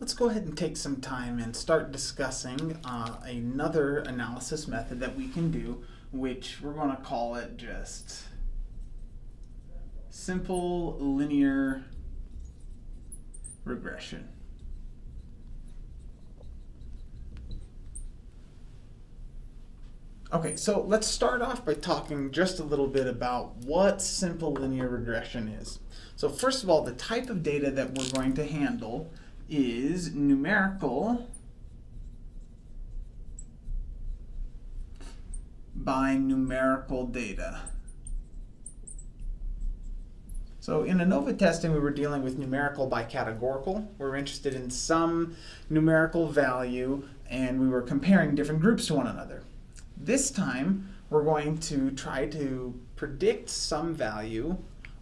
let's go ahead and take some time and start discussing uh, another analysis method that we can do, which we're going to call it just simple linear regression. Okay, so let's start off by talking just a little bit about what simple linear regression is. So first of all, the type of data that we're going to handle is numerical by numerical data. So in ANOVA testing, we were dealing with numerical by categorical. We were interested in some numerical value, and we were comparing different groups to one another. This time, we're going to try to predict some value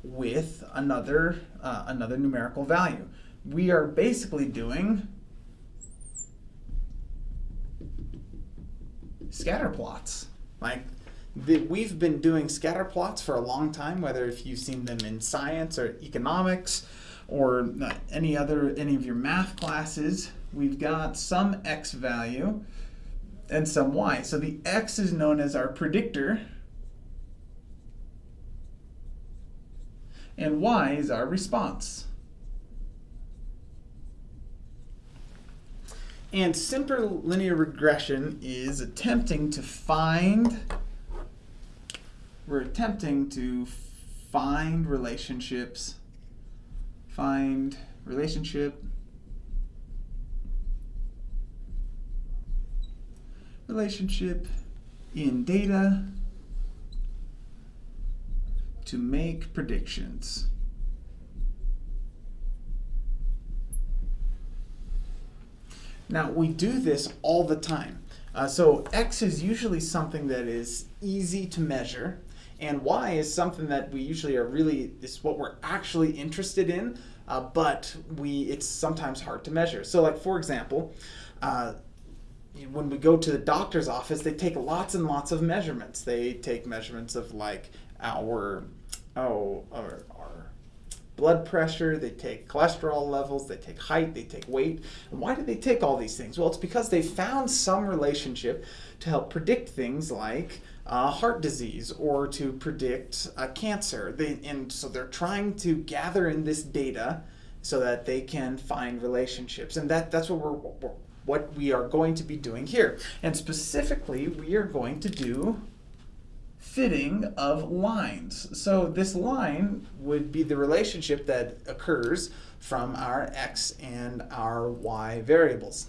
with another, uh, another numerical value. We are basically doing scatter plots. Like the, we've been doing scatter plots for a long time, whether if you've seen them in science or economics or any other any of your math classes. We've got some x value and some y. So the x is known as our predictor, and y is our response. And simple linear regression is attempting to find, we're attempting to find relationships, find relationship relationship in data to make predictions. Now, we do this all the time. Uh, so x is usually something that is easy to measure, and y is something that we usually are really, is what we're actually interested in, uh, but we it's sometimes hard to measure. So like, for example, uh, when we go to the doctor's office, they take lots and lots of measurements. They take measurements of like our, oh, our, our blood pressure, they take cholesterol levels, they take height, they take weight. And why do they take all these things? Well, it's because they found some relationship to help predict things like uh, heart disease or to predict uh, cancer. They, and so they're trying to gather in this data so that they can find relationships. And that, that's what we're, what we are going to be doing here. And specifically, we are going to do fitting of lines. So this line would be the relationship that occurs from our x and our y variables.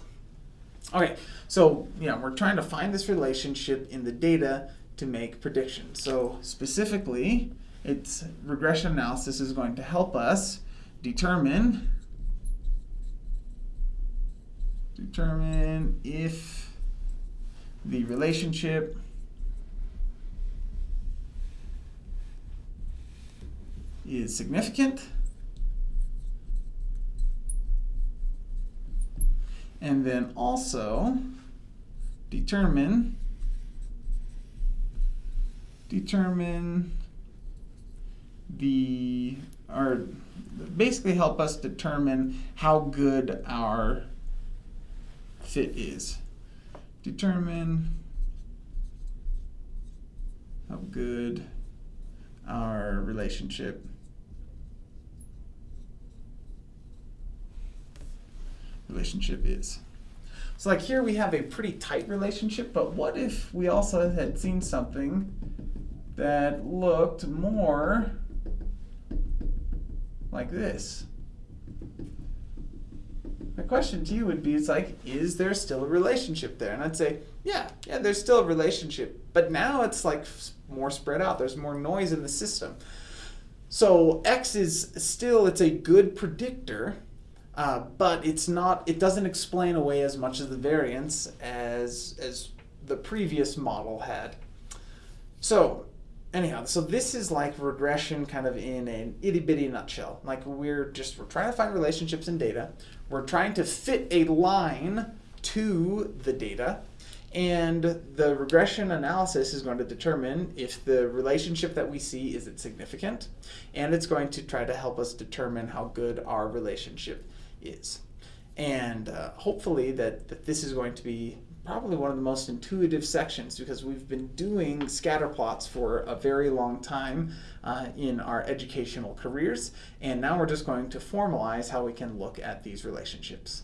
Okay, so you know, we're trying to find this relationship in the data to make predictions. So specifically, it's regression analysis is going to help us determine determine if the relationship is significant and then also determine determine the or basically help us determine how good our fit is. Determine how good our relationship relationship is. So like here we have a pretty tight relationship, but what if we also had seen something that looked more like this? my question to you would be, it's like, is there still a relationship there? And I'd say, yeah, yeah, there's still a relationship, but now it's like more spread out. There's more noise in the system. So X is still, it's a good predictor, uh, but it's not, it doesn't explain away as much of the variance as, as the previous model had. So anyhow, so this is like regression kind of in an itty bitty nutshell. Like we're just, we're trying to find relationships in data. We're trying to fit a line to the data. And the regression analysis is going to determine if the relationship that we see is it significant. And it's going to try to help us determine how good our relationship is. And uh, hopefully that, that this is going to be probably one of the most intuitive sections because we've been doing scatter plots for a very long time uh, in our educational careers. And now we're just going to formalize how we can look at these relationships.